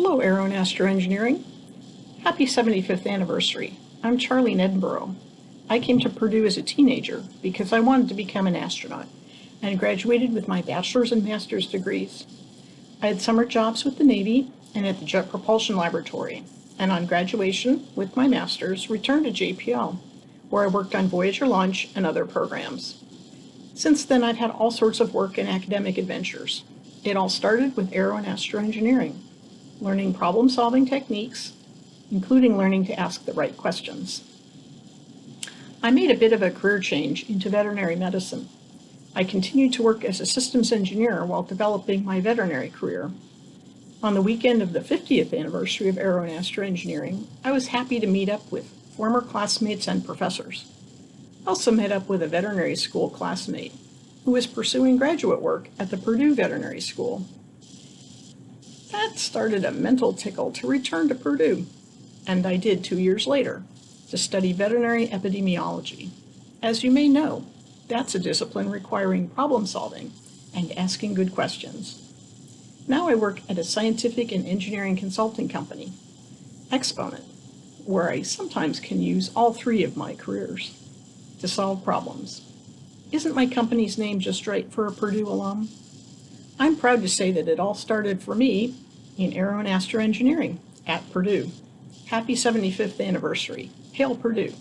Hello, Aero and Astro Engineering. Happy 75th anniversary. I'm Charlene Edinburgh. I came to Purdue as a teenager because I wanted to become an astronaut and graduated with my bachelor's and master's degrees. I had summer jobs with the Navy and at the Jet Propulsion Laboratory, and on graduation with my master's returned to JPL, where I worked on Voyager launch and other programs. Since then, I've had all sorts of work and academic adventures. It all started with aero and astro engineering, learning problem-solving techniques, including learning to ask the right questions. I made a bit of a career change into veterinary medicine. I continued to work as a systems engineer while developing my veterinary career. On the weekend of the 50th anniversary of Aero and Astro Engineering, I was happy to meet up with former classmates and professors. I also met up with a veterinary school classmate who was pursuing graduate work at the Purdue Veterinary School. That started a mental tickle to return to Purdue, and I did two years later, to study veterinary epidemiology. As you may know, that's a discipline requiring problem solving and asking good questions. Now I work at a scientific and engineering consulting company, Exponent, where I sometimes can use all three of my careers to solve problems. Isn't my company's name just right for a Purdue alum? I'm proud to say that it all started for me in aero and astro engineering at Purdue. Happy 75th anniversary. Hail Purdue.